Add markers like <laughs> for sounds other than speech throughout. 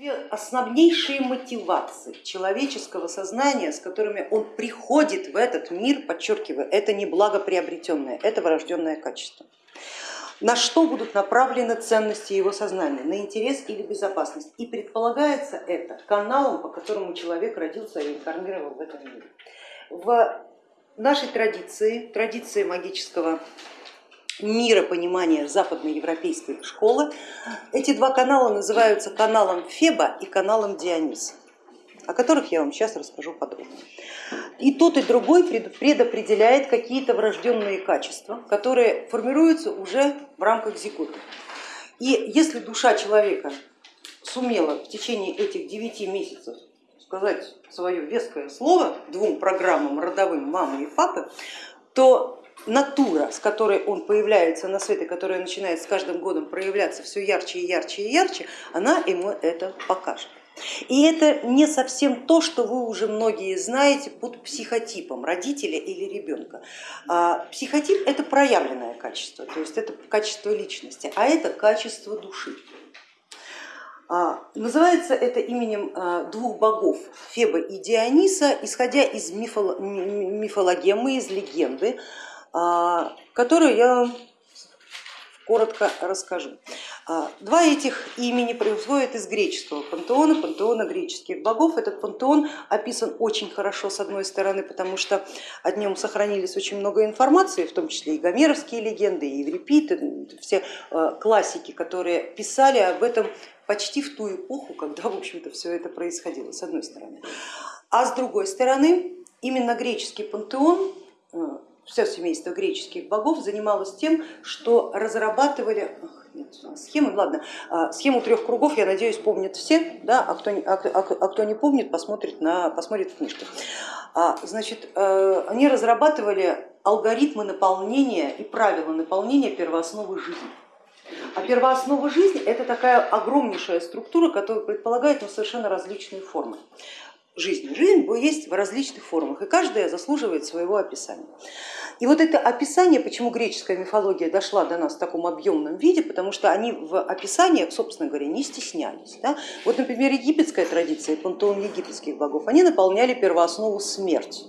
Две основнейшие мотивации человеческого сознания, с которыми он приходит в этот мир, подчеркиваю, это не благоприобретенное, это врожденное качество. На что будут направлены ценности его сознания? На интерес или безопасность? И предполагается это каналом, по которому человек родился и реинкарнировал в этом мире. В нашей традиции, традиции магического миропонимания западноевропейской школы. Эти два канала называются каналом Феба и каналом Диониса, о которых я вам сейчас расскажу подробно. И тот и другой предопределяет какие-то врожденные качества, которые формируются уже в рамках зиготы. И если душа человека сумела в течение этих девяти месяцев сказать свое веское слово двум программам родовым мамы и папы, то натура, с которой он появляется на свет и которая начинает с каждым годом проявляться все ярче и ярче и ярче, она ему это покажет. И это не совсем то, что вы уже многие знаете под психотипом родителя или ребенка. А, психотип это проявленное качество, то есть это качество личности, а это качество души. А, называется это именем а, двух богов Феба и Диониса, исходя из мифологемы, из легенды, которую я вам коротко расскажу. А, два этих имени происходят из греческого пантеона, пантеона греческих богов. Этот пантеон описан очень хорошо с одной стороны, потому что о нем сохранились очень много информации, в том числе и гомеровские легенды, и Еврипид, все а, классики, которые писали об этом почти в ту эпоху, когда в общем-то все это происходило, с одной стороны. А с другой стороны, именно греческий пантеон все семейство греческих богов занималось тем, что разрабатывали нет, схемы, ладно, а, схему трех кругов, я надеюсь, помнят все, да, а, кто, а, а, а кто не помнит, посмотрит, на, посмотрит в книжке. А, значит, э, они разрабатывали алгоритмы наполнения и правила наполнения первоосновы жизни. А первооснова жизни это такая огромнейшая структура, которая предполагает ну, совершенно различные формы жизни. Жизнь есть в различных формах, и каждая заслуживает своего описания. И вот это описание, почему греческая мифология дошла до нас в таком объемном виде, потому что они в описаниях, собственно говоря, не стеснялись. Да? Вот, например, египетская традиция, пантеон египетских богов, они наполняли первооснову смерть.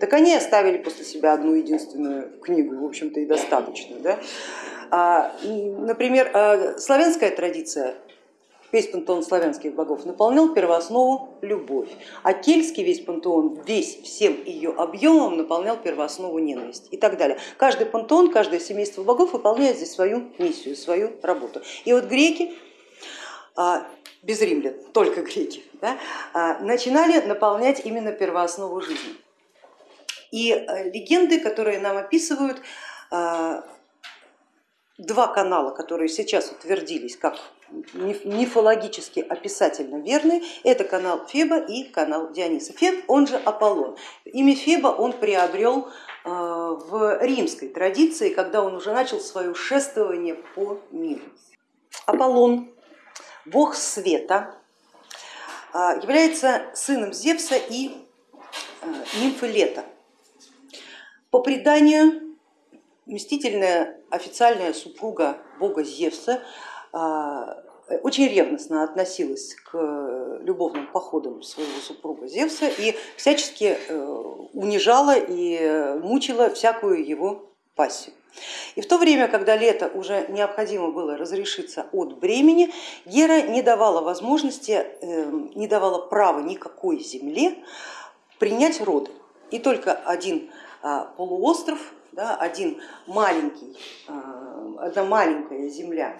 Так они оставили после себя одну единственную книгу, в общем-то и достаточно. Да? А, например, а, славянская традиция весь пантеон славянских богов наполнял первооснову любовь, а кельтский весь пантеон весь всем ее объемом наполнял первооснову ненависть и так далее. Каждый пантеон, каждое семейство богов выполняет здесь свою миссию, свою работу. И вот греки а, без римлян, только греки, да, а, начинали наполнять именно первооснову жизни. И э, легенды, которые нам описывают, а, два канала, которые сейчас утвердились как мифологически описательно верны, это канал Феба и канал Диониса. Феб, он же Аполлон. Имя Феба он приобрел э, в римской традиции, когда он уже начал свое шествование по миру. Аполлон, бог света, э, является сыном Зевса и э, нимфы Лета. По преданию Мстительная официальная супруга бога Зевса а, очень ревностно относилась к любовным походам своего супруга Зевса и всячески э, унижала и мучила всякую его пассию. И в то время, когда лето уже необходимо было разрешиться от бремени, Гера не давала возможности, э, не давала права никакой земле принять роды. И только один а, полуостров да, один маленький, а, одна маленькая земля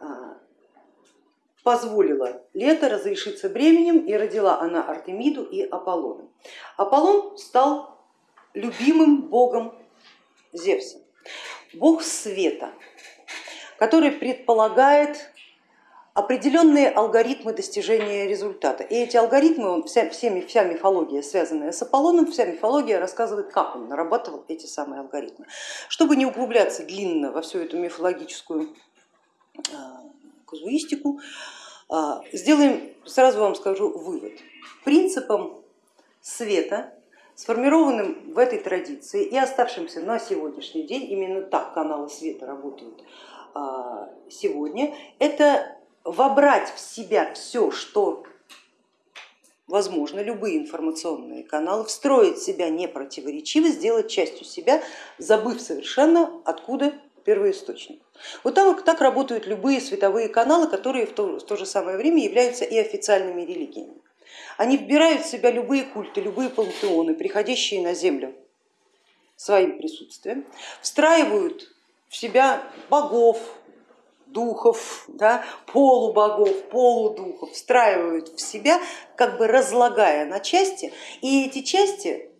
а, позволила лето разрешиться бременем и родила она Артемиду и Аполлона. Аполлон стал любимым богом Зевса, бог света, который предполагает определенные алгоритмы достижения результата. И эти алгоритмы, вся, вся мифология, связанная с Аполлоном, вся мифология рассказывает, как он нарабатывал эти самые алгоритмы. Чтобы не углубляться длинно во всю эту мифологическую а, казуистику, а, сделаем, сразу вам скажу, вывод. Принципом света, сформированным в этой традиции и оставшимся на сегодняшний день, именно так каналы света работают а, сегодня, это вобрать в себя все, что возможно, любые информационные каналы, встроить себя непротиворечиво, сделать частью себя, забыв совершенно, откуда первоисточник. Вот так, так работают любые световые каналы, которые в то, в то же самое время являются и официальными религиями. Они вбирают в себя любые культы, любые пантеоны, приходящие на землю своим присутствием, встраивают в себя богов, духов, да, полубогов, полудухов, встраивают в себя, как бы разлагая на части, и эти части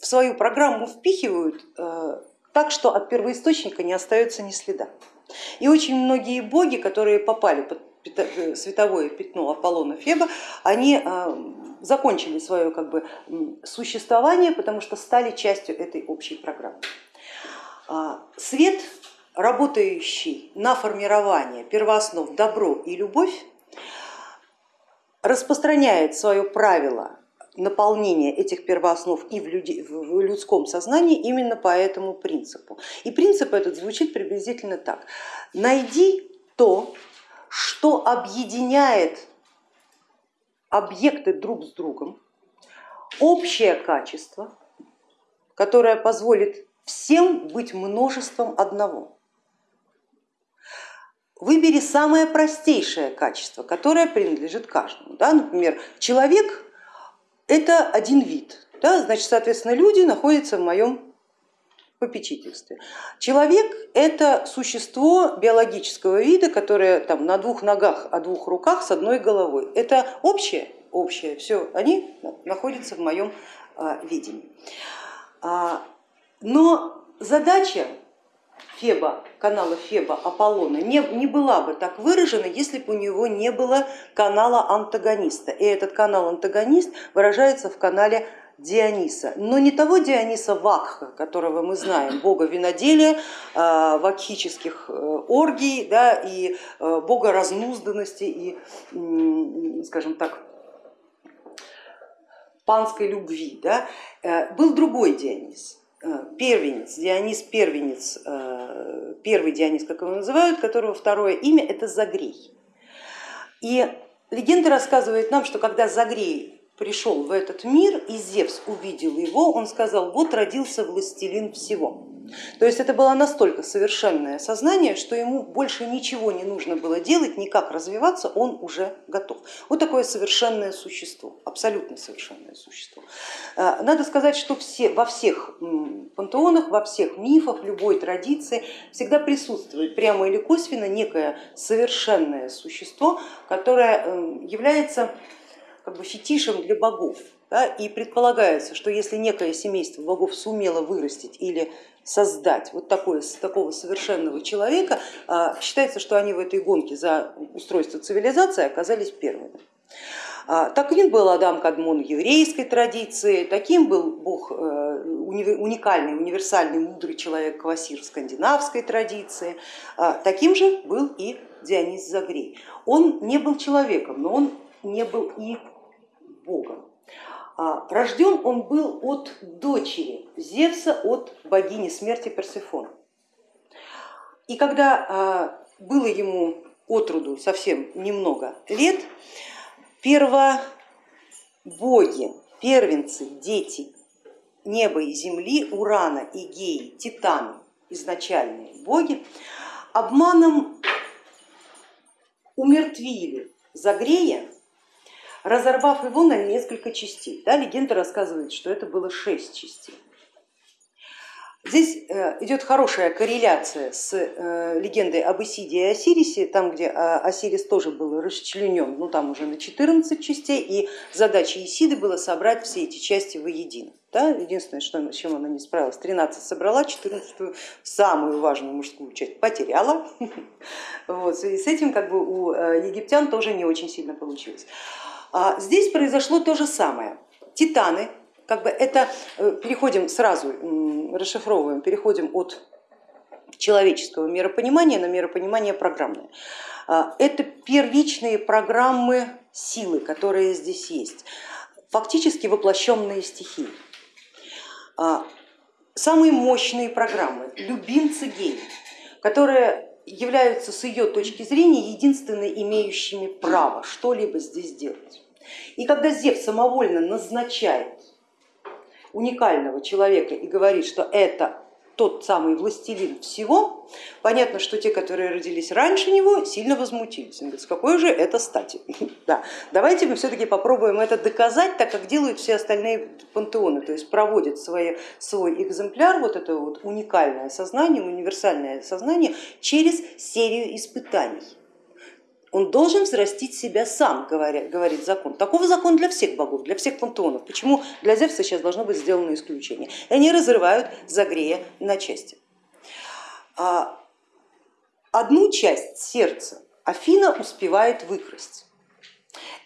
в свою программу впихивают э, так, что от первоисточника не остается ни следа. И очень многие боги, которые попали под э, световое пятно Аполлона Феба, они э, закончили свое как бы, существование, потому что стали частью этой общей программы. А, свет, работающий на формирование первооснов добро и любовь, распространяет свое правило наполнение этих первооснов и в, люди, в людском сознании именно по этому принципу. И принцип этот звучит приблизительно так. Найди то, что объединяет объекты друг с другом, общее качество, которое позволит всем быть множеством одного. Выбери самое простейшее качество, которое принадлежит каждому. Да? Например, человек это один вид, да, значит, соответственно, люди находятся в моем попечительстве. Человек это существо биологического вида, которое там, на двух ногах, о двух руках с одной головой. Это общее, общее, все, они находятся в моем а, видении. А, но задача Феба, канала Феба Аполлона не, не была бы так выражена, если бы у него не было канала антагониста. И этот канал антагонист выражается в канале Диониса, но не того Диониса Вакха, которого мы знаем, бога виноделия, а, вакхических э, оргий да, и э, бога разнузданности и, скажем так, панской любви. Да. Э, был другой Дионис, первенец, Дионис первенец, э, первый Дионис, как его называют, которого второе имя это Загрей. И легенда рассказывает нам, что когда Загрей пришел в этот мир и Зевс увидел его, он сказал, вот родился властелин всего. То есть это было настолько совершенное сознание, что ему больше ничего не нужно было делать, никак развиваться, он уже готов. Вот такое совершенное существо, абсолютно совершенное существо. А, надо сказать, что все, во всех пантеонах, во всех мифах, любой традиции всегда присутствует прямо или косвенно некое совершенное существо, которое эм, является как бы фетишем для богов. Да, и предполагается, что если некое семейство богов сумело вырастить или создать вот такое, такого совершенного человека, а, считается, что они в этой гонке за устройство цивилизации оказались первыми. А, таким был Адам Кадмон еврейской традиции, таким был бог э, уникальный, универсальный, мудрый человек Квасир скандинавской традиции, а, таким же был и Дионис Загрей. Он не был человеком, но он не был и богом. А, рожден он был от дочери Зевса, от богини смерти Персефон. И когда а, было ему от роду совсем немного лет, первобоги, первенцы, дети неба и земли, Урана и Геи, Титаны, изначальные боги, обманом умертвили Загрея разорвав его на несколько частей. Да, легенда рассказывает, что это было шесть частей. Здесь э, идет хорошая корреляция с э, легендой об Исиде и Осирисе, там, где а, Осирис тоже был расчленен, ну там уже на 14 частей, и задача Исиды было собрать все эти части воедино. Да? Единственное, что, с чем она не справилась, 13 собрала, 14 самую важную мужскую часть потеряла. <laughs> Вот, и с этим как бы у э, египтян тоже не очень сильно получилось. А здесь произошло то же самое. Титаны, как бы это, э, переходим сразу, расшифровываем, переходим от человеческого миропонимания на миропонимание программное. А, это первичные программы силы, которые здесь есть, фактически воплощенные стихии. А, самые мощные программы, любимцы геи, которые являются с ее точки зрения единственно имеющими право что-либо здесь делать. И когда Зев самовольно назначает уникального человека и говорит, что это тот самый властелин всего, понятно, что те, которые родились раньше него, сильно возмутились. Он говорит, с какой же это стати? <laughs> Да. Давайте мы все-таки попробуем это доказать, так как делают все остальные пантеоны, то есть проводят свой, свой экземпляр, вот это вот уникальное сознание, универсальное сознание через серию испытаний. Он должен взрастить себя сам, говорит закон. Такого закон для всех богов, для всех пантеонов. Почему для Зевса сейчас должно быть сделано исключение? И они разрывают Загрея на части. А, одну часть сердца Афина успевает выкрасть.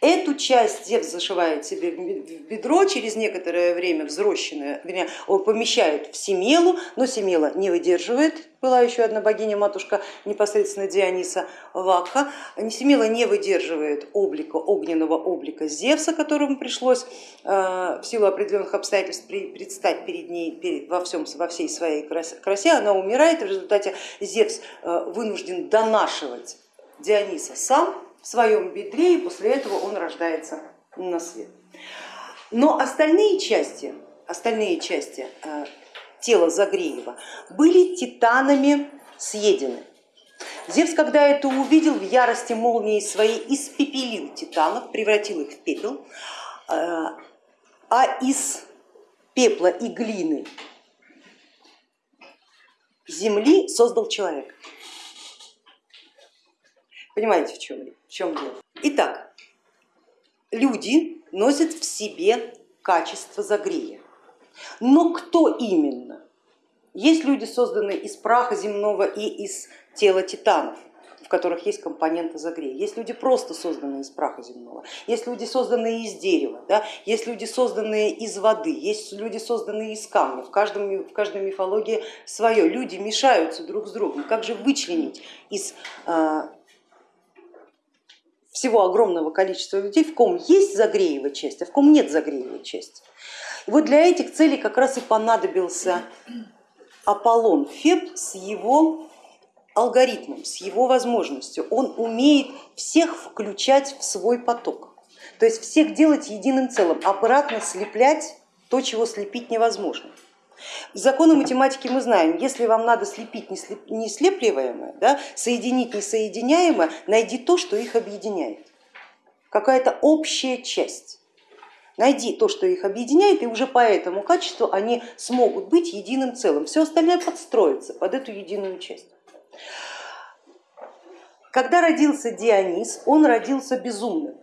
Эту часть Зевс зашивает себе в бедро, через некоторое время взросшенное, вернее, помещает в Семелу, но Семела не выдерживает, была еще одна богиня, матушка непосредственно Диониса Вакха, Семела не выдерживает облика, огненного облика Зевса, которому пришлось э, в силу определенных обстоятельств предстать перед ней во, всем, во всей своей красе, она умирает, в результате Зевс э, вынужден донашивать Диониса сам, в своем бедре, и после этого он рождается на свет. Но остальные части, остальные части э, тела Загреева были титанами съедены. Зевс, когда это увидел, в ярости молнии своей испепелил титанов, превратил их в пепел, э, а из пепла и глины земли создал человека. Понимаете, в чем, в чем дело? Итак, люди носят в себе качество загрея. Но кто именно? Есть люди, созданные из праха земного и из тела титанов, в которых есть компоненты загрея. Есть люди просто созданные из праха земного, есть люди созданные из дерева, да? есть люди созданные из воды, есть люди созданные из камня. В, каждом, в каждой мифологии свое. Люди мешаются друг с другом. Как же вычленить из а, всего огромного количества людей, в ком есть загреевая часть, а в ком нет загреевой части. И вот для этих целей как раз и понадобился Аполлон Феб с его алгоритмом, с его возможностью. Он умеет всех включать в свой поток, то есть всех делать единым целым, обратно слеплять то, чего слепить невозможно. Законы математики мы знаем, если вам надо слепить неслепливаемое, да, соединить несоединяемое, найди то, что их объединяет, какая-то общая часть. Найди то, что их объединяет, и уже по этому качеству они смогут быть единым целым. Все остальное подстроится под эту единую часть. Когда родился Дионис, он родился безумным,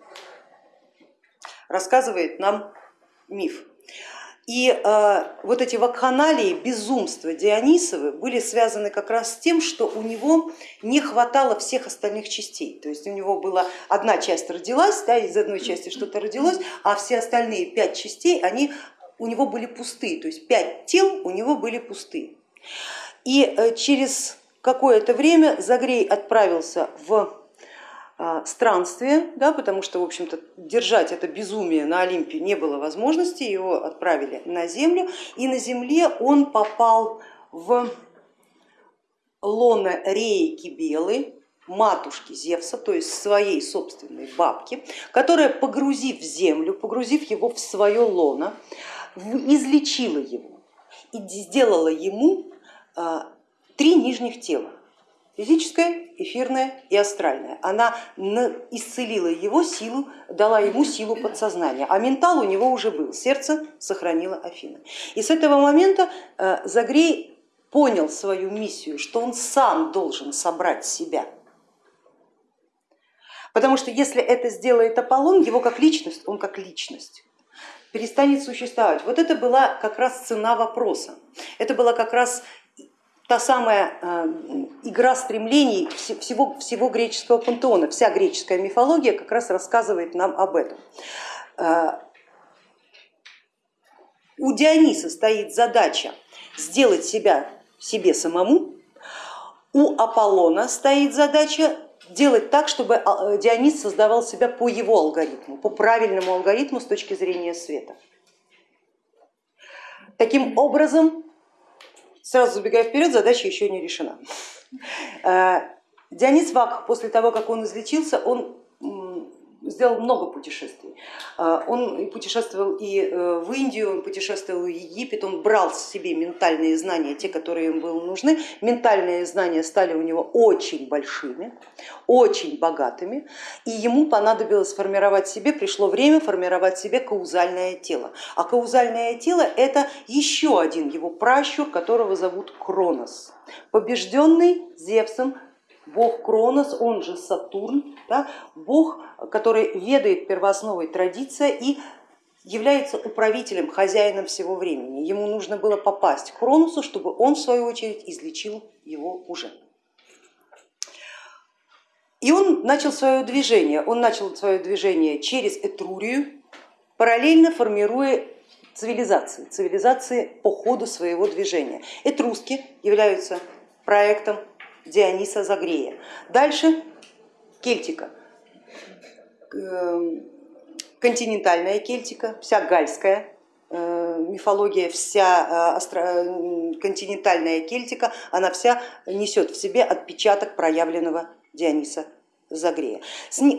рассказывает нам миф. И э, вот эти вакханалии, безумства Дионисовы были связаны как раз с тем, что у него не хватало всех остальных частей. То есть у него была одна часть родилась, да, из одной части что-то родилось, а все остальные пять частей они у него были пустые, то есть пять тел у него были пустые. И э, через какое-то время Загрей отправился в странствие, да, потому что в общем-то держать это безумие на Олимпе не было возможности, его отправили на землю, и на земле он попал в лоно Реи Кибелы, матушки Зевса, то есть своей собственной бабки, которая, погрузив землю, погрузив его в свое лоно, излечила его и сделала ему а, три нижних тела физическая, эфирная и астральная. Она исцелила его силу, дала ему силу подсознания, а ментал у него уже был, сердце сохранила Афина. И с этого момента э, Загрей понял свою миссию, что он сам должен собрать себя. Потому что если это сделает Аполлон, его как личность, он как личность перестанет существовать. Вот это была как раз цена вопроса, это была как раз та самая э, игра стремлений всего, всего греческого пантеона, вся греческая мифология как раз рассказывает нам об этом. Э, у Диониса стоит задача сделать себя себе самому, у Аполлона стоит задача делать так, чтобы э, Дионис создавал себя по его алгоритму, по правильному алгоритму с точки зрения света. Таким образом, Сразу забегая вперед, задача еще не решена. Э, Дионис Вак, после того, как он излечился, он сделал много путешествий. А, он путешествовал и э, в Индию, он путешествовал в Египет, он брал себе ментальные знания, те, которые ему были нужны. Ментальные знания стали у него очень большими, очень богатыми, и ему понадобилось сформировать себе, пришло время формировать себе каузальное тело. А каузальное тело это еще один его пращур, которого зовут Кронос, побежденный Зевсом бог Кронос, он же Сатурн, да, бог, который ведает первоосновой традиция и является управителем, хозяином всего времени. Ему нужно было попасть к Кроносу, чтобы он в свою очередь излечил его уже. И он начал свое движение, он начал свое движение через Этрурию, параллельно формируя цивилизации, цивилизации по ходу своего движения. Этруски являются проектом Диониса Загрея. Дальше Кельтика, эм, континентальная Кельтика, вся гальская э, мифология, вся э, континентальная Кельтика, она вся несет в себе отпечаток проявленного Диониса Загрея.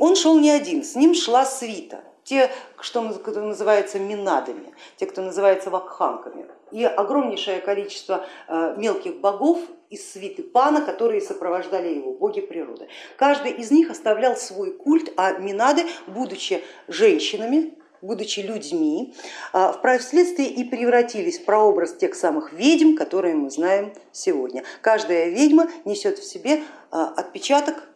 Он шел не один, с ним шла свита, те, что называется минадами, те, кто называется вакханками, и огромнейшее количество э, мелких богов из свиты Пана, которые сопровождали его, боги природы. Каждый из них оставлял свой культ, а Минады, будучи женщинами, будучи людьми, а, впоследствии и превратились в прообраз тех самых ведьм, которые мы знаем сегодня. Каждая ведьма несет в себе а, отпечаток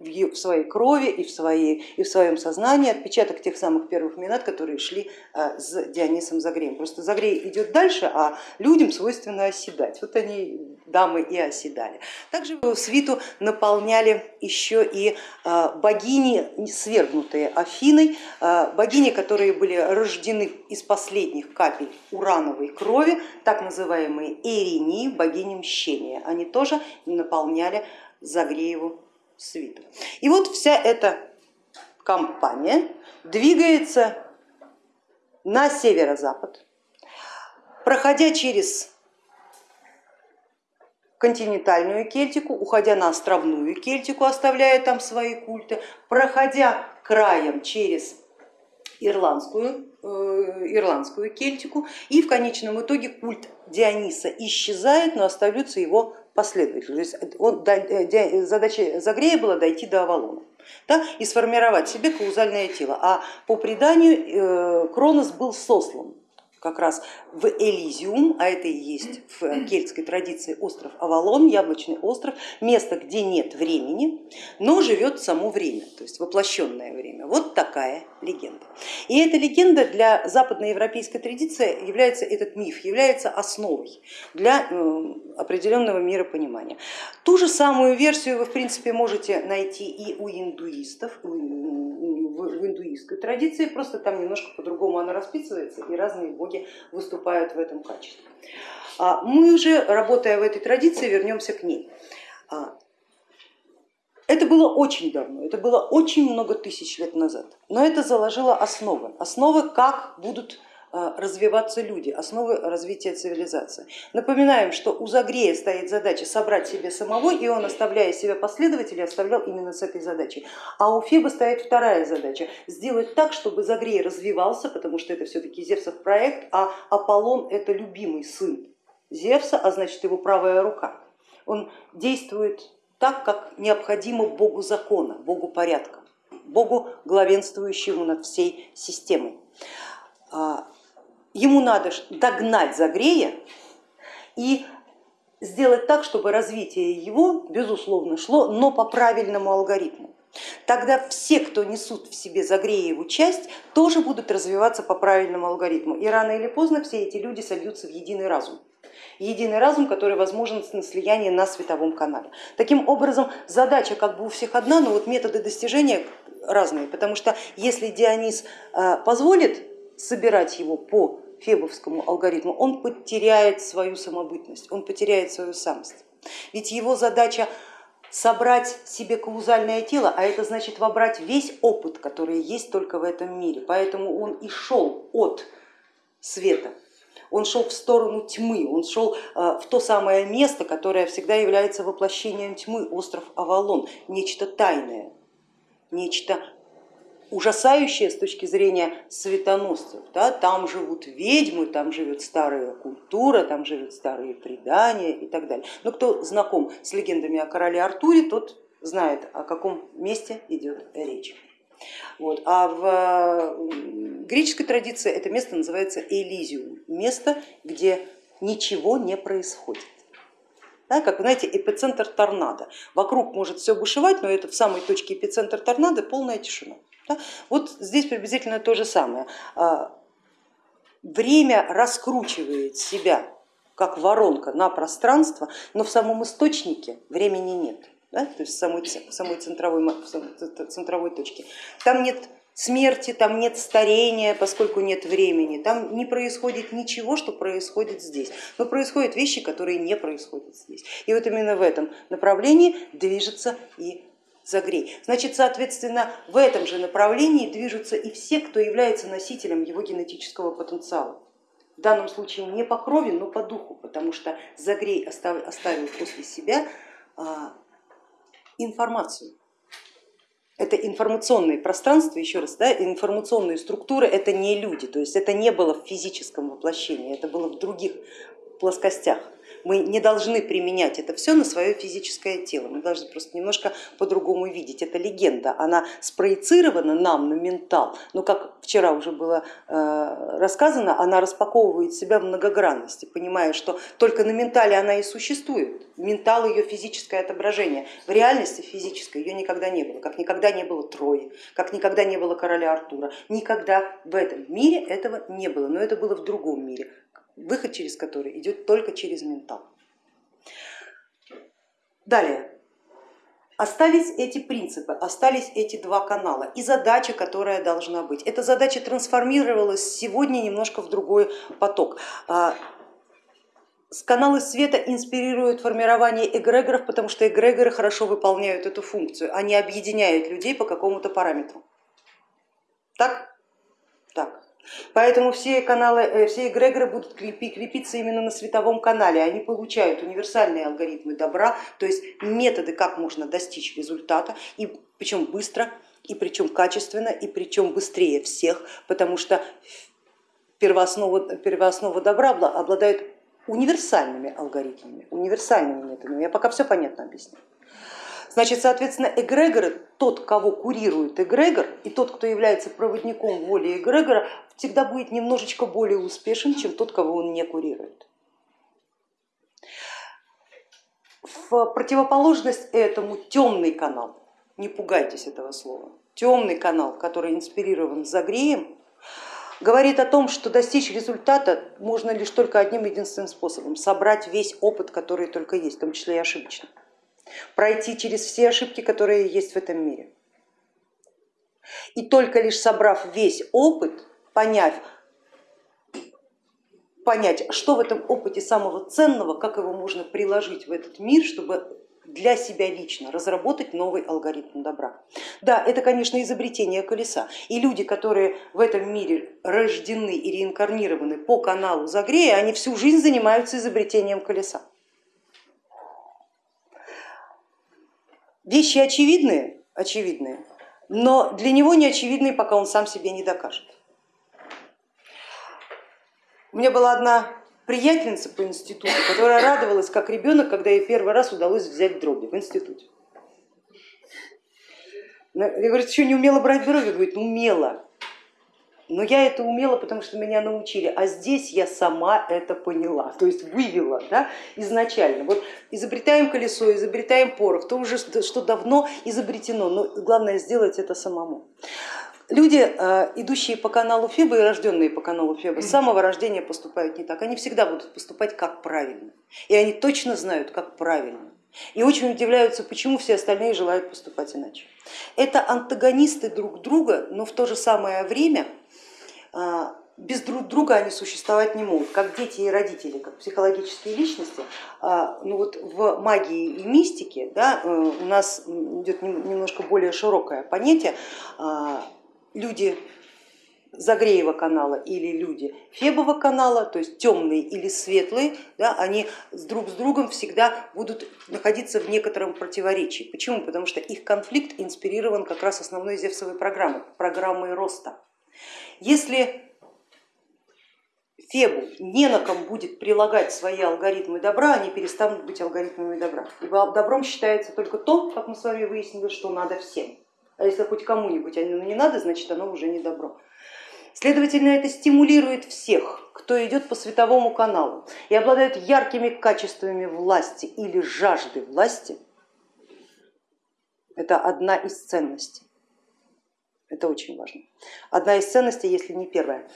в своей крови и в, своей, и в своем сознании отпечаток тех самых первых минат, которые шли а, с Дионисом Загреем. Просто Загрей идет дальше, а людям свойственно оседать. Вот они, дамы, и оседали. Также свиту наполняли еще и а, богини, свергнутые Афиной, а, богини, которые были рождены из последних капель урановой крови, так называемые Эринии, богини мщения. Они тоже наполняли Загрееву свиту. И вот вся эта компания двигается на северо-запад, проходя через континентальную Кельтику, уходя на островную Кельтику, оставляя там свои культы, проходя краем через ирландскую, э, ирландскую Кельтику и в конечном итоге культ Диониса исчезает, но остаются его последователь. То есть он, э, задача Загрея была дойти до Авалона да, и сформировать себе каузальное тело. А по преданию э, Кронос был сослан как раз в Элизиум, а это и есть в кельтской традиции остров Авалон, яблочный остров, место, где нет времени, но живет само время, то есть воплощенное время. Вот такая легенда. И эта легенда для западноевропейской традиции является, этот миф является основой для э, определенного миропонимания. Ту же самую версию вы в принципе можете найти и у индуистов, в индуистской традиции, просто там немножко по-другому она расписывается и разные боги выступают в этом качестве. А мы уже, работая в этой традиции, вернемся к ней. А, это было очень давно, это было очень много тысяч лет назад, но это заложило основы, основы, как будут развиваться люди, основы развития цивилизации. Напоминаем, что у Загрея стоит задача собрать себе самого, и он, оставляя себя последователей, оставлял именно с этой задачей. А у Феба стоит вторая задача, сделать так, чтобы Загрей развивался, потому что это все-таки Зевсов проект, а Аполлон это любимый сын Зевса, а значит его правая рука. Он действует так, как необходимо Богу закона, Богу порядка, Богу главенствующему над всей системой. Ему надо догнать Загрея и сделать так, чтобы развитие его, безусловно, шло, но по правильному алгоритму. Тогда все, кто несут в себе Загрееву часть, тоже будут развиваться по правильному алгоритму. И рано или поздно все эти люди сольются в единый разум. Единый разум, который возможен на слиянии на световом канале. Таким образом, задача как бы у всех одна, но вот методы достижения разные, потому что если Дионис э, позволит собирать его по фебовскому алгоритму, он потеряет свою самобытность, он потеряет свою самость. Ведь его задача собрать себе каузальное тело, а это значит вобрать весь опыт, который есть только в этом мире. Поэтому он и шел от света он шел в сторону тьмы, он шел в то самое место, которое всегда является воплощением тьмы, остров Авалон, нечто тайное, нечто ужасающее с точки зрения светоносцев. Да? Там живут ведьмы, там живет старая культура, там живут старые предания и так далее. Но кто знаком с легендами о короле Артуре, тот знает, о каком месте идет речь. Вот. А в греческой традиции это место называется Элизиум, место, где ничего не происходит. Да, как вы знаете, эпицентр торнадо. Вокруг может все бушевать, но это в самой точке эпицентр торнадо полная тишина. Да? Вот здесь приблизительно то же самое. А, время раскручивает себя как воронка на пространство, но в самом источнике времени нет, да? то есть в самой, самой центровой, центровой точке. Там нет смерти, там нет старения, поскольку нет времени, там не происходит ничего, что происходит здесь, но происходят вещи, которые не происходят здесь. И вот именно в этом направлении движется и загрей. Значит, соответственно, в этом же направлении движутся и все, кто является носителем его генетического потенциала. В данном случае не по крови, но по духу, потому что загрей оставил после себя а, информацию. Это информационные пространства, еще раз, да, информационные структуры, это не люди, то есть это не было в физическом воплощении, это было в других плоскостях. Мы не должны применять это все на свое физическое тело, мы должны просто немножко по-другому видеть. Это легенда, она спроецирована нам на ментал, но как вчера уже было э, рассказано, она распаковывает себя в многогранности, понимая, что только на ментале она и существует. Ментал ее физическое отображение. В реальности физической ее никогда не было, как никогда не было Трои, как никогда не было короля Артура. Никогда в этом мире этого не было, но это было в другом мире выход через который идет только через ментал. Далее, остались эти принципы, остались эти два канала и задача, которая должна быть. Эта задача трансформировалась сегодня немножко в другой поток. А, каналы света инспирируют формирование эгрегоров, потому что эгрегоры хорошо выполняют эту функцию, они объединяют людей по какому-то параметру. Так? Так. Поэтому все каналы, э, все эгрегоры будут крепиться именно на световом канале, они получают универсальные алгоритмы добра, то есть методы, как можно достичь результата, и причем быстро, и причем качественно, и причем быстрее всех, потому что первооснова, первооснова добра обладает универсальными алгоритмами, универсальными методами. Я пока все понятно объясняю. Значит, соответственно, эгрегоры, тот, кого курирует эгрегор, и тот, кто является проводником воли эгрегора, всегда будет немножечко более успешен, чем тот, кого он не курирует. В противоположность этому темный канал, не пугайтесь этого слова, темный канал, который инспирирован Загреем, говорит о том, что достичь результата можно лишь только одним единственным способом, собрать весь опыт, который только есть, в том числе и ошибочный пройти через все ошибки, которые есть в этом мире. И только лишь собрав весь опыт, поняв, понять, что в этом опыте самого ценного, как его можно приложить в этот мир, чтобы для себя лично разработать новый алгоритм добра. Да, это, конечно, изобретение колеса. И люди, которые в этом мире рождены и реинкарнированы по каналу Загрея, они всю жизнь занимаются изобретением колеса. Вещи очевидные, очевидные, но для него не очевидные, пока он сам себе не докажет. У меня была одна приятельница по институту, которая радовалась как ребенок, когда ей первый раз удалось взять дроби в институте. Я говорю, что, не умела брать дроби? Говорит, умела. Но я это умела, потому что меня научили, а здесь я сама это поняла, то есть вывела да, изначально. Вот изобретаем колесо, изобретаем порох, то уже что давно изобретено, но главное сделать это самому. Люди, э, идущие по каналу Феба и рожденные по каналу Феба, с самого рождения поступают не так, они всегда будут поступать как правильно, и они точно знают, как правильно. И очень удивляются, почему все остальные желают поступать иначе. Это антагонисты друг друга, но в то же самое время без друг друга они существовать не могут, как дети и родители, как психологические личности. А, ну вот в магии и мистике да, э, у нас идет немножко более широкое понятие. А, люди Загреева канала или люди Фебова канала, то есть темные или светлые, да, они друг с другом всегда будут находиться в некотором противоречии. Почему? Потому что их конфликт инспирирован как раз основной Зевсовой программой, программой роста. Если Фебу не на ком будет прилагать свои алгоритмы добра, они перестанут быть алгоритмами добра. Ибо добром считается только то, как мы с вами выяснили, что надо всем. А если хоть кому-нибудь оно не надо, значит оно уже не добро. Следовательно, это стимулирует всех, кто идет по световому каналу и обладает яркими качествами власти или жажды власти. Это одна из ценностей. Это очень важно. Одна из ценностей, если не первая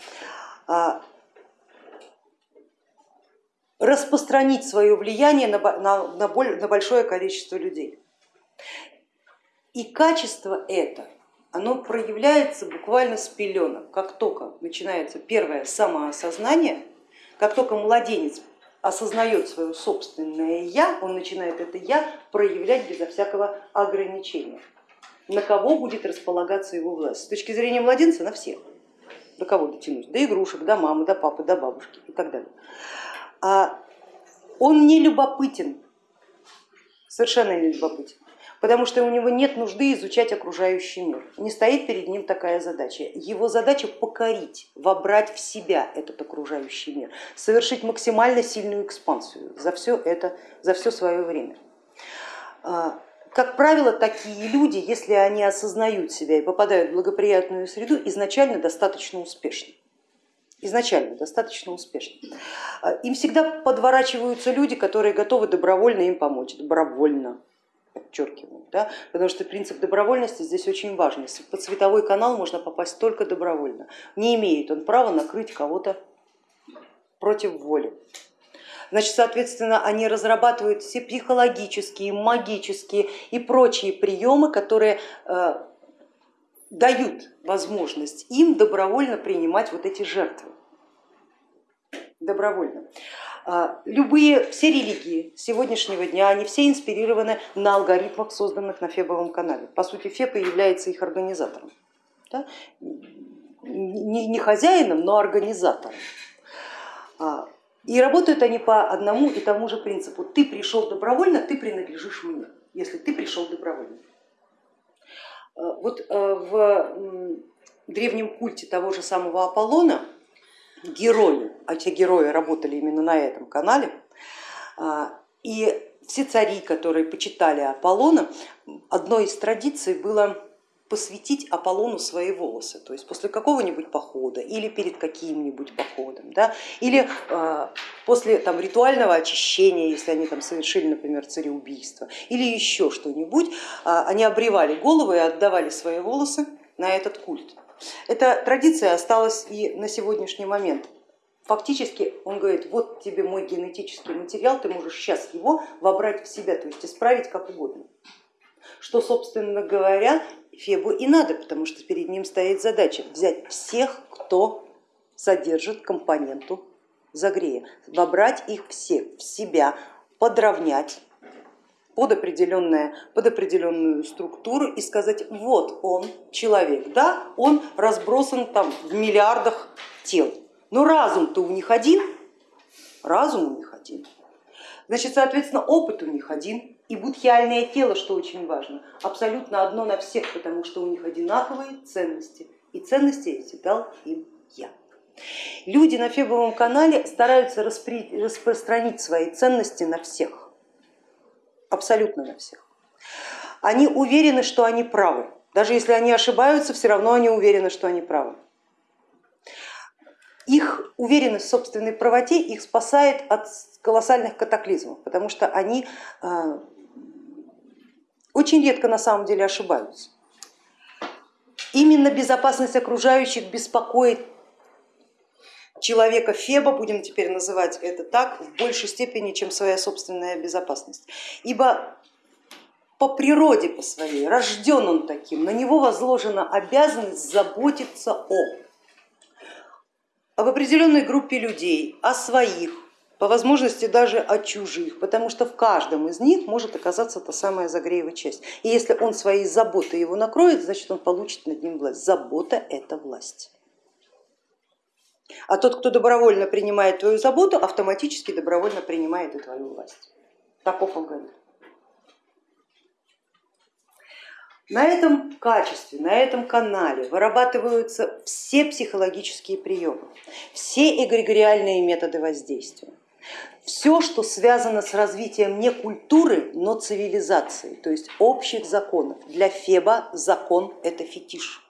а, распространить свое влияние на, на, на, на большое количество людей. И качество это, оно проявляется буквально с пеленок, как только начинается первое самоосознание, как только младенец осознает свое собственное я, он начинает это я проявлять безо всякого ограничения. На кого будет располагаться его власть? С точки зрения младенца на всех. До кого дотянуть? До игрушек, до мамы, до папы, до бабушки и так далее. А он не любопытен, совершенно не любопытен, потому что у него нет нужды изучать окружающий мир. Не стоит перед ним такая задача. Его задача покорить, вобрать в себя этот окружающий мир, совершить максимально сильную экспансию за все это, за все свое время. Как правило, такие люди, если они осознают себя и попадают в благоприятную среду, изначально достаточно успешны изначально достаточно успешно. А, им всегда подворачиваются люди, которые готовы добровольно им помочь, добровольно, подчеркиваю, да? потому что принцип добровольности здесь очень важный. Под световой канал можно попасть только добровольно, не имеет он права накрыть кого-то против воли. Значит, соответственно, они разрабатывают все психологические, магические и прочие приемы, которые э, дают возможность им добровольно принимать вот эти жертвы. Добровольно. А, любые, все религии сегодняшнего дня, они все инспирированы на алгоритмах, созданных на Фебовом канале. По сути, Феб является их организатором. Да? Не, не хозяином, но организатором. И работают они по одному и тому же принципу. Ты пришел добровольно, ты принадлежишь мне, если ты пришел добровольно. Э, вот э, в древнем культе того же самого Аполлона герои, а те герои работали именно на этом канале, а, и все цари, которые почитали Аполлона, одной из традиций было посвятить Аполлону свои волосы, то есть после какого-нибудь похода или перед каким-нибудь походом, да, или э, после там, ритуального очищения, если они там совершили, например, цареубийство, или еще что-нибудь, э, они обревали головы и отдавали свои волосы на этот культ. Эта традиция осталась и на сегодняшний момент. Фактически он говорит, вот тебе мой генетический материал, ты можешь сейчас его вобрать в себя, то есть исправить как угодно что, собственно говоря, Фебу и надо, потому что перед ним стоит задача взять всех, кто содержит компоненту загрея, вобрать их всех в себя, подровнять под, определенное, под определенную структуру и сказать, вот он человек, да, он разбросан там в миллиардах тел, но разум-то у них один, разум у них один, значит, соответственно, опыт у них один, и будхиальное тело, что очень важно, абсолютно одно на всех, потому что у них одинаковые ценности. И ценности эти дал им я. Люди на Фебовом канале стараются распространить свои ценности на всех, абсолютно на всех. Они уверены, что они правы. Даже если они ошибаются, все равно они уверены, что они правы. Их уверенность в собственной правоте их спасает от колоссальных катаклизмов, потому что они э, очень редко на самом деле ошибаются. Именно безопасность окружающих беспокоит человека Феба, будем теперь называть это так, в большей степени, чем своя собственная безопасность. Ибо по природе по своей, рожден он таким, на него возложена обязанность заботиться о об определенной группе людей, о своих, по возможности даже от чужих, потому что в каждом из них может оказаться та самая Загреева часть. И если он своей заботой его накроет, значит он получит над ним власть. Забота это власть. А тот, кто добровольно принимает твою заботу, автоматически добровольно принимает и твою власть. Таков алгоритм. На этом качестве, на этом канале вырабатываются все психологические приемы, все эгрегориальные методы воздействия. Все, что связано с развитием не культуры, но цивилизации, то есть общих законов. Для Феба закон это фетиш.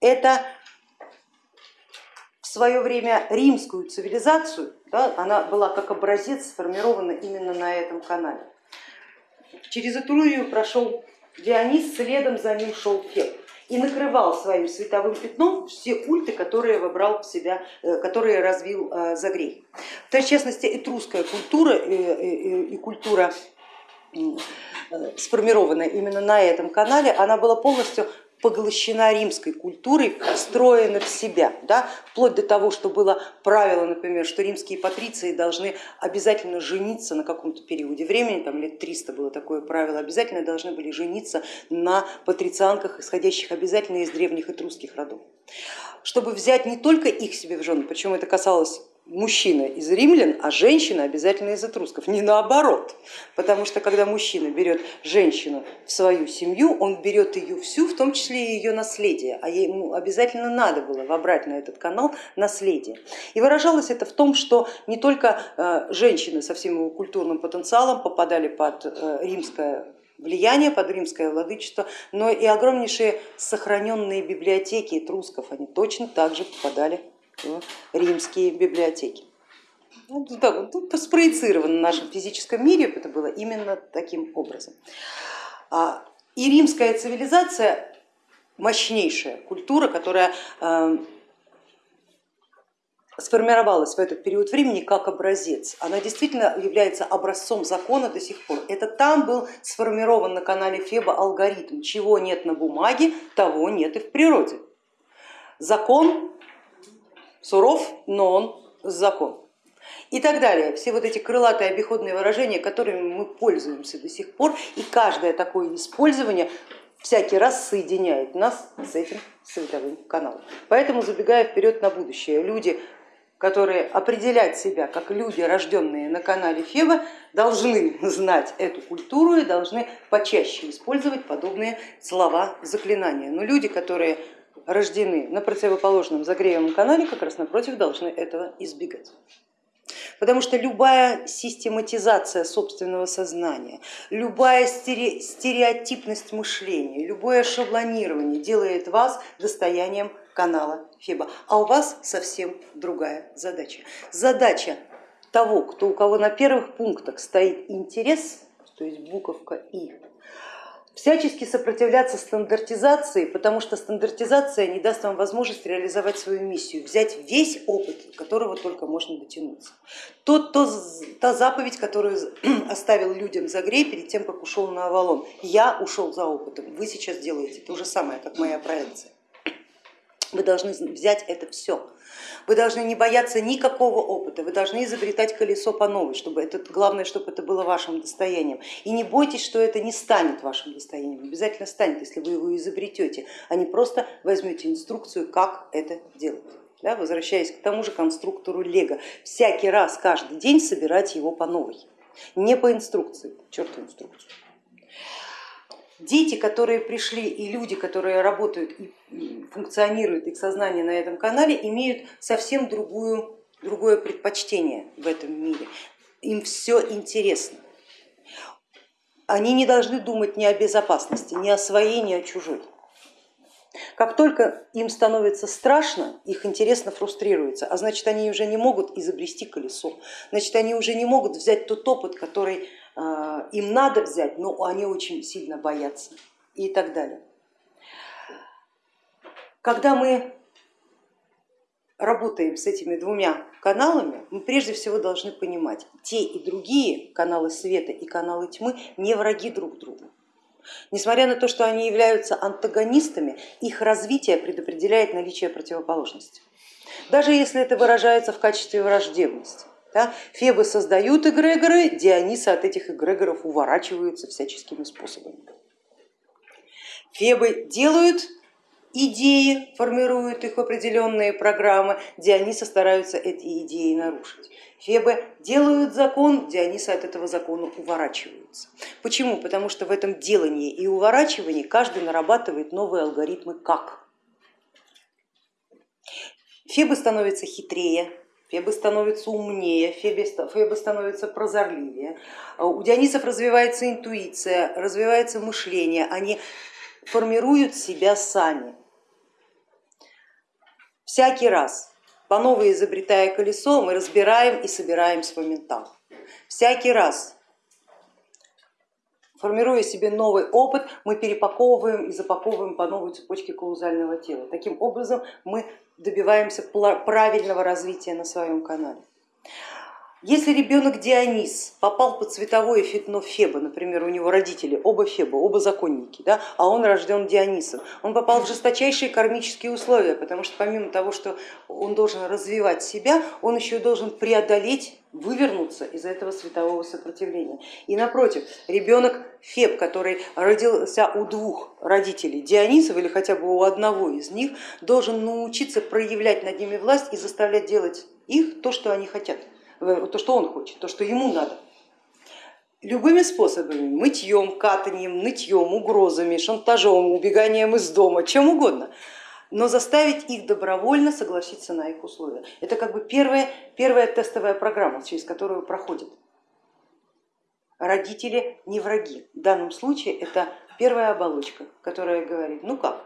Это в свое время римскую цивилизацию, да, она была как образец сформирована именно на этом канале. Через Этрурию прошел Дионис, следом за ним шел Феб и накрывал своим световым пятном все культы, которые вобрал в себя, э, которые развил э, Загрей. В частности, этрусская культура э, и культура сформированная именно на этом канале, она была полностью поглощена римской культурой, встроена в себя, да, вплоть до того, что было правило, например, что римские патриции должны обязательно жениться на каком-то периоде времени, там лет 300 было такое правило, обязательно должны были жениться на патрицианках, исходящих обязательно из древних этрусских родов, чтобы взять не только их себе в жены, причем это касалось мужчина из римлян, а женщина обязательно из этрусков, не наоборот. Потому что когда мужчина берет женщину в свою семью, он берет ее всю, в том числе и ее наследие, а ему обязательно надо было вобрать на этот канал наследие. И выражалось это в том, что не только э, женщины со всем его культурным потенциалом попадали под э, римское влияние под римское владычество, но и огромнейшие сохраненные библиотеки этрусков, они точно так же попадали римские библиотеки. Ну, да, тут спроецировано в нашем физическом мире, это было именно таким образом. А, и римская цивилизация мощнейшая культура, которая э, сформировалась в этот период времени как образец. Она действительно является образцом закона до сих пор. Это там был сформирован на канале Феба алгоритм, чего нет на бумаге, того нет и в природе. Закон суров, но он закон. И так далее. Все вот эти крылатые обиходные выражения, которыми мы пользуемся до сих пор, и каждое такое использование всякий раз соединяет нас с этим световым каналом. Поэтому, забегая вперед на будущее, люди, которые определять себя как люди, рожденные на канале Феба, должны знать эту культуру и должны почаще использовать подобные слова заклинания. Но люди, которые рождены на противоположном загреемом канале, как раз напротив должны этого избегать. Потому что любая систематизация собственного сознания, любая стереотипность мышления, любое шаблонирование делает вас достоянием канала Феба, а у вас совсем другая задача. Задача того, кто, у кого на первых пунктах стоит интерес, то есть буковка И, всячески сопротивляться стандартизации, потому что стандартизация не даст вам возможность реализовать свою миссию, взять весь опыт, которого только можно дотянуться. Тот, то, та заповедь, которую <clears throat> оставил людям Загрей перед тем, как ушел на Авалон. Я ушел за опытом, вы сейчас делаете то же самое, как моя проекция. Вы должны взять это все вы должны не бояться никакого опыта, вы должны изобретать колесо по новой, чтобы это, главное, чтобы это было вашим достоянием. И не бойтесь, что это не станет вашим достоянием, обязательно станет, если вы его изобретете, а не просто возьмете инструкцию, как это делать. Да, возвращаясь к тому же конструктору Лего, всякий раз, каждый день собирать его по новой, не по инструкции, черту инструкцию дети, которые пришли и люди, которые работают и функционируют, их сознание на этом канале, имеют совсем другую, другое предпочтение в этом мире. Им все интересно. Они не должны думать ни о безопасности, ни о своей, ни о чужой. Как только им становится страшно, их интересно фрустрируется, а значит они уже не могут изобрести колесо, значит они уже не могут взять тот опыт, который им надо взять, но они очень сильно боятся и так далее. Когда мы работаем с этими двумя каналами, мы прежде всего должны понимать, те и другие каналы света и каналы тьмы не враги друг другу. Несмотря на то, что они являются антагонистами, их развитие предопределяет наличие противоположности. Даже если это выражается в качестве враждебности. Да? Фебы создают эгрегоры, Дионисы от этих эгрегоров уворачиваются всяческими способами. Фебы делают идеи, формируют их определенные программы, Диониса стараются эти идеи нарушить. Фебы делают закон, Дионисы от этого закона уворачиваются. Почему? Потому что в этом делании и уворачивании каждый нарабатывает новые алгоритмы как. Фебы становятся хитрее, Фебы становятся умнее, Фебы, Фебы становятся прозорливее. У Дионисов развивается интуиция, развивается мышление, они формируют себя сами. Всякий раз по новой изобретая колесо, мы разбираем и собираем свой ментал. Всякий раз, формируя себе новый опыт, мы перепаковываем и запаковываем по новой цепочке каузального тела. Таким образом мы добиваемся правильного развития на своем канале. Если ребенок Дионис попал под цветовое фитно Феба, например, у него родители оба Феба, оба законники, да, а он рожден Дионисом, он попал в жесточайшие кармические условия, потому что помимо того, что он должен развивать себя, он еще должен преодолеть, вывернуться из этого светового сопротивления. И напротив, ребенок Феб, который родился у двух родителей Дионисов или хотя бы у одного из них, должен научиться проявлять над ними власть и заставлять делать их то, что они хотят то, что он хочет, то, что ему надо. Любыми способами, мытьем, катанием, нытьем, угрозами, шантажом, убеганием из дома, чем угодно, но заставить их добровольно согласиться на их условия. Это как бы первая, первая тестовая программа, через которую проходит. Родители не враги. В данном случае это первая оболочка, которая говорит, ну как,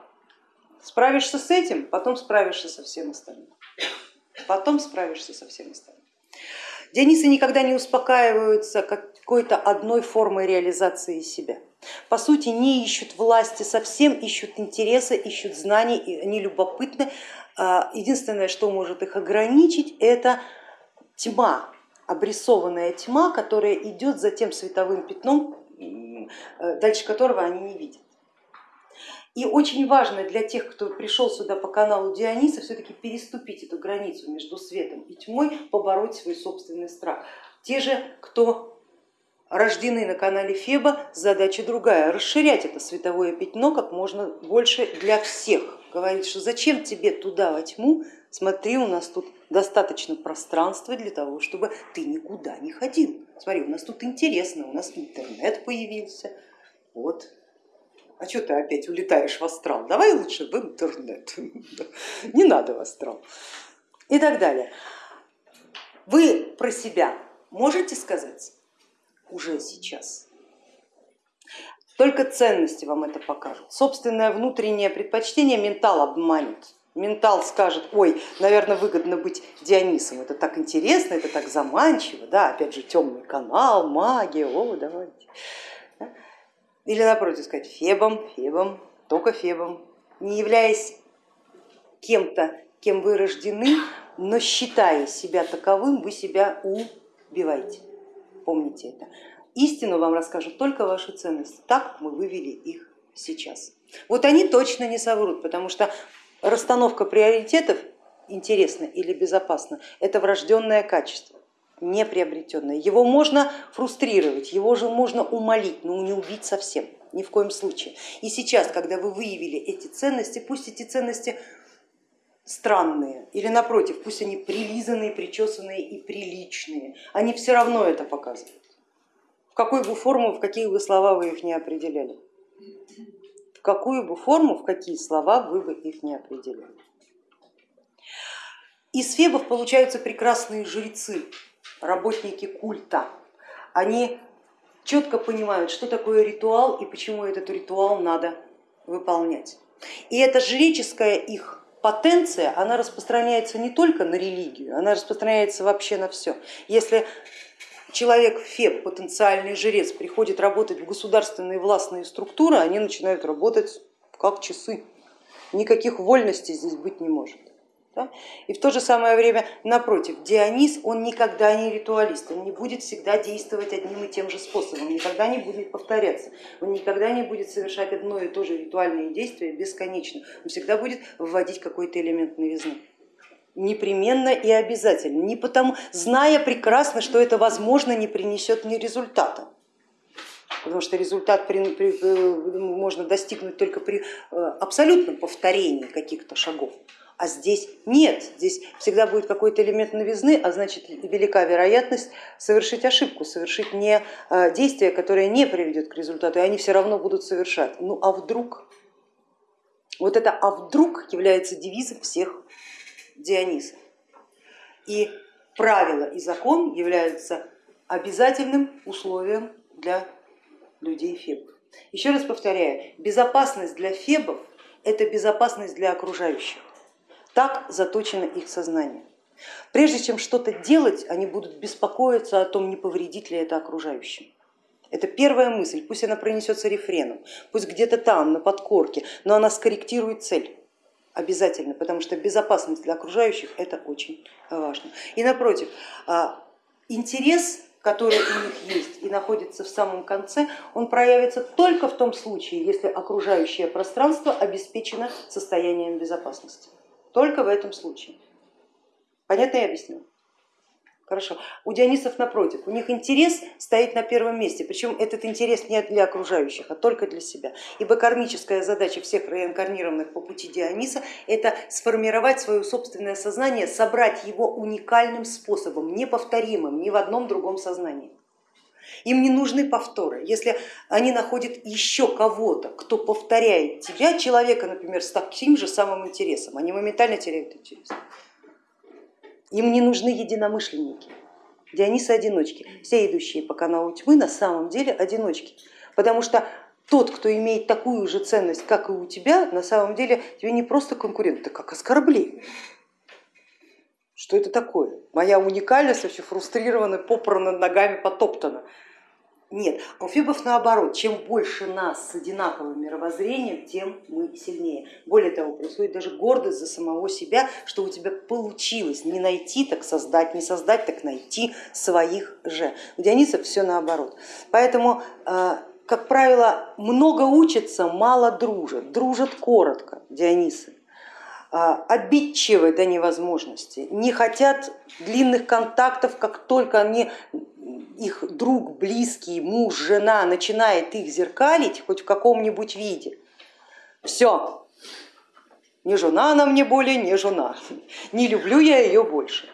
справишься с этим, потом справишься со всем остальным. Потом справишься со всем остальным. Дионисы никогда не успокаиваются какой-то одной формой реализации себя. По сути, не ищут власти совсем, ищут интереса, ищут знаний, они любопытны. А, единственное, что может их ограничить, это тьма, обрисованная тьма, которая идет за тем световым пятном, э, дальше которого они не видят. И очень важно для тех, кто пришел сюда по каналу Диониса, все-таки переступить эту границу между светом и тьмой, побороть свой собственный страх. Те же, кто рождены на канале Феба, задача другая, расширять это световое пятно как можно больше для всех. Говорить, что зачем тебе туда во тьму, смотри, у нас тут достаточно пространства для того, чтобы ты никуда не ходил. Смотри, у нас тут интересно, у нас интернет появился, вот а что ты опять улетаешь в астрал, давай лучше в интернет, <laughs> не надо в астрал и так далее. Вы про себя можете сказать уже сейчас? Только ценности вам это покажут. Собственное внутреннее предпочтение ментал обманет. Ментал скажет, ой, наверное, выгодно быть Дионисом, это так интересно, это так заманчиво, да, опять же темный канал, магия, о, давайте. Или напротив сказать Фебом, Фебом, только Фебом, не являясь кем-то, кем вы рождены, но считая себя таковым, вы себя убиваете. Помните это. Истину вам расскажут только ваши ценности, так мы вывели их сейчас. Вот они точно не соврут, потому что расстановка приоритетов интересно или безопасно, это врожденное качество не приобретенное. Его можно фрустрировать, его же можно умолить, но не убить совсем, ни в коем случае. И сейчас, когда вы выявили эти ценности, пусть эти ценности странные или напротив, пусть они прилизанные, причесанные и приличные, они все равно это показывают. В какую бы форму, в какие бы слова вы их не определяли. В какую бы форму, в какие слова вы бы их не определяли. Из фебов получаются прекрасные жрецы, работники культа, они четко понимают, что такое ритуал и почему этот ритуал надо выполнять. И эта жреческая их потенция, она распространяется не только на религию, она распространяется вообще на все. Если человек Феб, потенциальный жрец, приходит работать в государственные властные структуры, они начинают работать как часы. Никаких вольностей здесь быть не может. Да? И в то же самое время, напротив, Дионис, он никогда не ритуалист, он не будет всегда действовать одним и тем же способом, никогда не будет повторяться, он никогда не будет совершать одно и то же ритуальное действие бесконечно, он всегда будет вводить какой-то элемент новизны непременно и обязательно, не потому, зная прекрасно, что это возможно не принесет ни результата. потому что результат при, при, э, можно достигнуть только при э, абсолютном повторении каких-то шагов. А здесь нет, здесь всегда будет какой-то элемент новизны, а значит велика вероятность совершить ошибку, совершить не э, действие, которое не приведет к результату, и они все равно будут совершать. Ну а вдруг? Вот это а вдруг является девизом всех Дионисов. И правило и закон являются обязательным условием для людей фебов. Еще раз повторяю, безопасность для фебов это безопасность для окружающих. Так заточено их сознание. Прежде чем что-то делать, они будут беспокоиться о том, не повредит ли это окружающим. Это первая мысль, пусть она пронесется рефреном, пусть где-то там, на подкорке, но она скорректирует цель обязательно, потому что безопасность для окружающих это очень важно. И напротив, а, интерес, который у них есть и находится в самом конце, он проявится только в том случае, если окружающее пространство обеспечено состоянием безопасности. Только в этом случае. Понятно я объясню? Хорошо. У Дионисов напротив, у них интерес стоит на первом месте, причем этот интерес не для окружающих, а только для себя. Ибо кармическая задача всех реинкарнированных по пути Диониса это сформировать свое собственное сознание, собрать его уникальным способом, неповторимым ни в одном другом сознании. Им не нужны повторы. Если они находят еще кого-то, кто повторяет тебя, человека, например, с таким же самым интересом, они моментально теряют интерес. Им не нужны единомышленники. Дионисы одиночки. Все идущие по каналу тьмы на самом деле одиночки. Потому что тот, кто имеет такую же ценность, как и у тебя, на самом деле тебе не просто конкурент, это как оскорбление. Что это такое? Моя уникальность вообще фрустрирована, попрана ногами, потоптана. Нет, у фибов наоборот, чем больше нас с одинаковым мировоззрением, тем мы сильнее. Более того, происходит даже гордость за самого себя, что у тебя получилось не найти, так создать, не создать, так найти своих же. У Дионисов все наоборот. Поэтому, э, как правило, много учатся, мало дружат, дружат коротко Дионисы обидчивы до невозможности, не хотят длинных контактов, как только они их друг, близкий, муж, жена начинает их зеркалить хоть в каком-нибудь виде, все, не жена она мне более, не жена, не люблю я ее больше.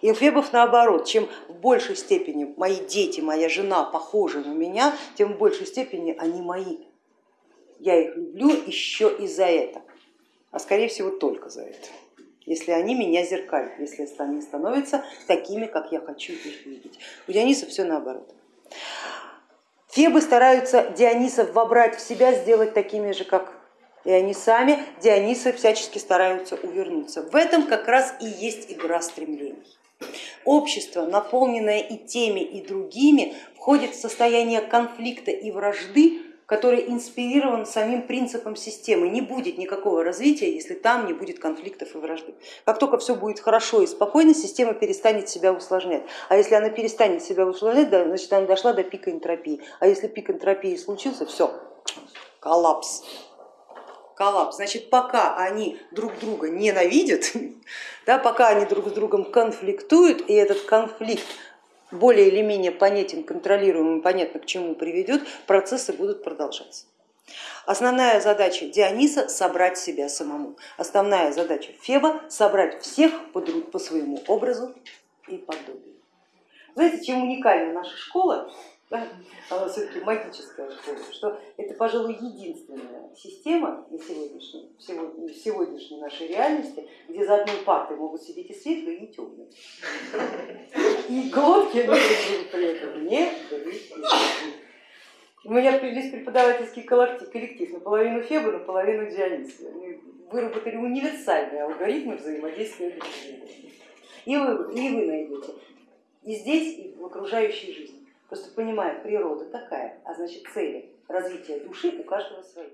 И Фебов наоборот, чем в большей степени мои дети, моя жена похожи на меня, тем в большей степени они мои. Я их люблю еще и за это, а скорее всего только за это если они меня зеркалят, если они становятся такими, как я хочу их видеть. У Диониса все наоборот. Фебы стараются Дионисов вобрать в себя, сделать такими же, как и они сами, Дионисы всячески стараются увернуться. В этом как раз и есть игра стремлений. Общество, наполненное и теми, и другими, входит в состояние конфликта и вражды который инспирирован самим принципом системы. Не будет никакого развития, если там не будет конфликтов и вражды. Как только все будет хорошо и спокойно, система перестанет себя усложнять. А если она перестанет себя усложнять, значит она дошла до пика энтропии. А если пик энтропии случился, все, коллапс. Коллапс. Значит, пока они друг друга ненавидят, <laughs> да, пока они друг с другом конфликтуют, и этот конфликт более или менее понятен, контролируемым, понятно к чему приведет, процессы будут продолжаться. Основная задача Диониса собрать себя самому. Основная задача Феба собрать всех по, по своему образу и подобию. Знаете, чем уникальна наша школа? Да, <laughs> она все-таки магическая школа, что это, пожалуй, единственная система на сегодняшней, сегодня, сегодняшней нашей реальности, где за одной партой могут сидеть и светлые, и темные. <laughs> И глотки они при этом не У меня весь преподавательский коллектив, коллектив наполовину Феба, наполовину Диониса. Они выработали универсальные алгоритмы взаимодействия друг с другом. И вы, и вы найдете и здесь, и в окружающей жизни. Просто понимая, природа такая, а значит цели развития души у каждого свои.